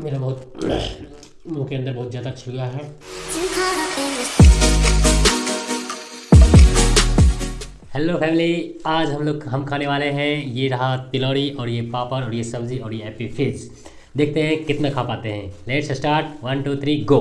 मेरा बहुत मुँह के अंदर बहुत ज़्यादा छिल गया है। हेलो फैमिली आज हम लोग, हम खाने वाले हैं। ये रहा तिलौरी और ये पापड़ और ये सब्ज़ी और ये एपी फिज देखते हैं कितना खा पाते हैं। Let's start one two three go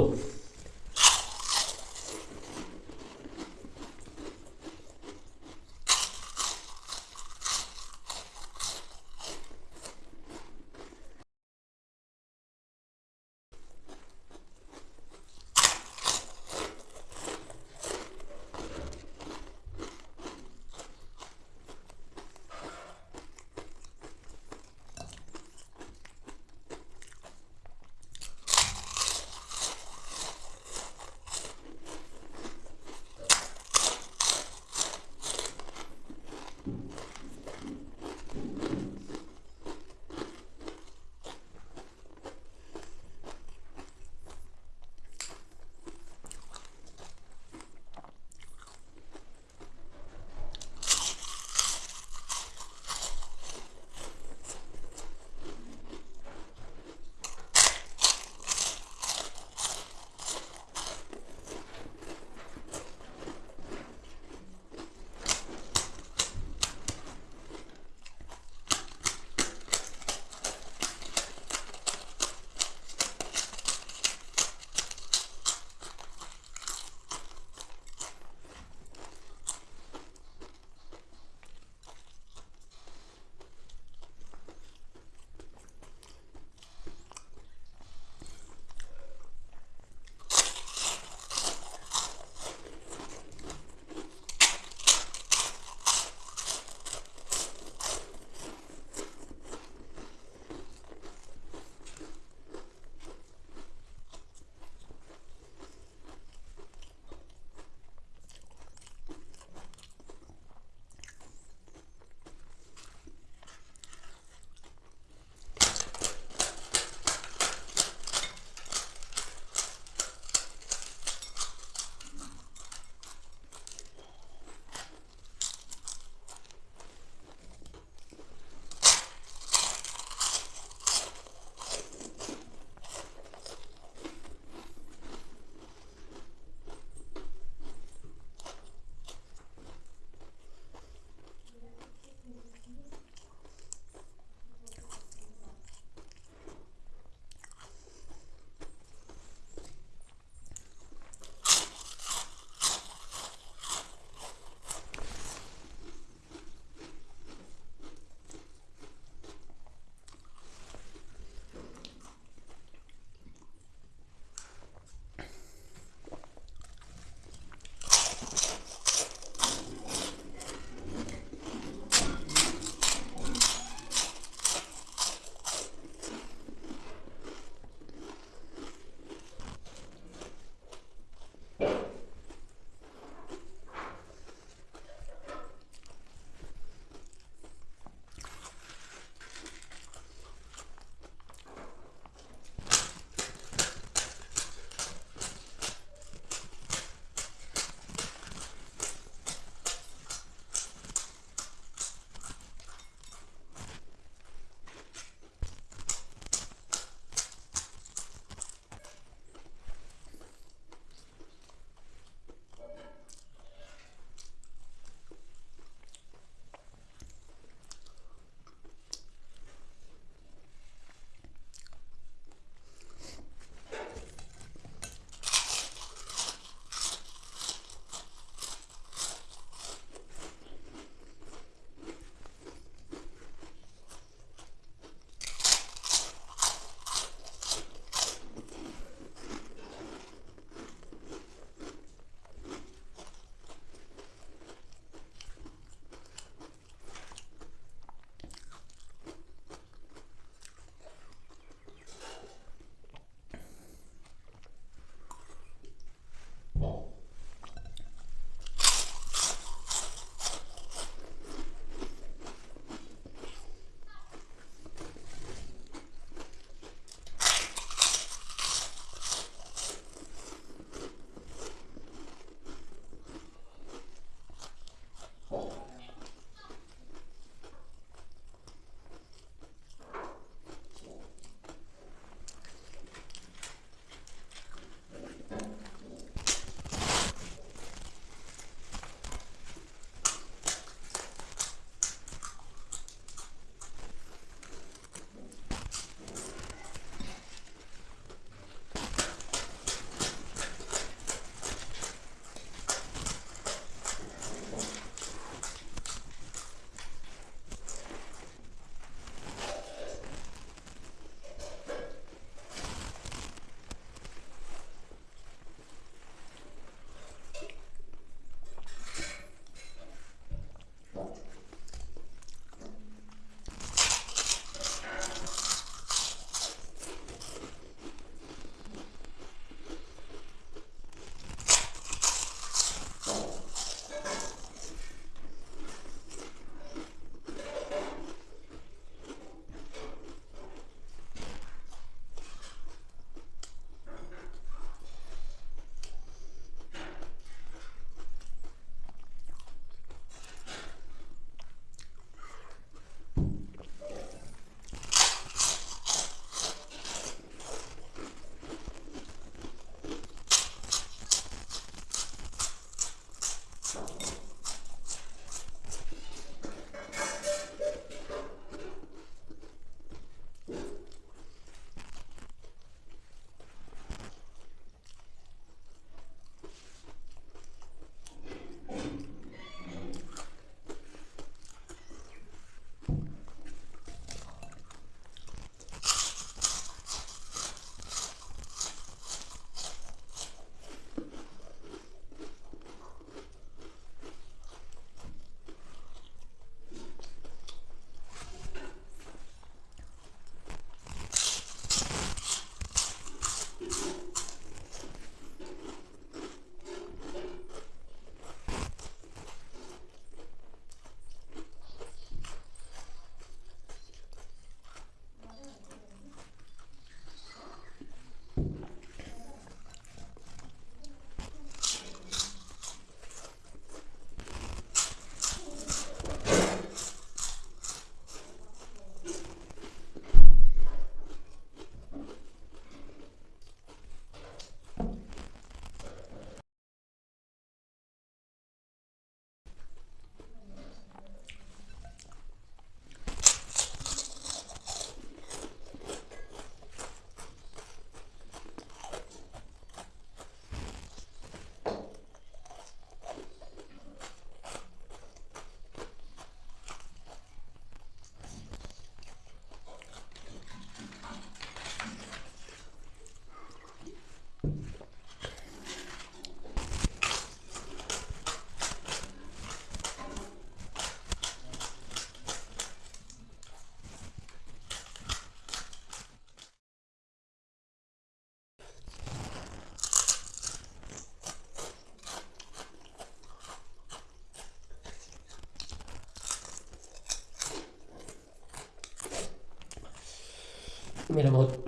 मेरा बहुत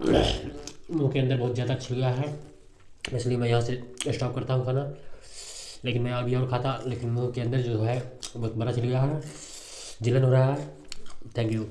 मुँह के अंदर बहुत ज़्यादा छिल गया है, इसलिए मैं यहाँ से स्टॉप करता हूँ खाना। लेकिन मैं अभी और खाता, लेकिन मुँह के अंदर जो है, बहुत बड़ा छिल गया है। जिलन हो रहा है। Thank you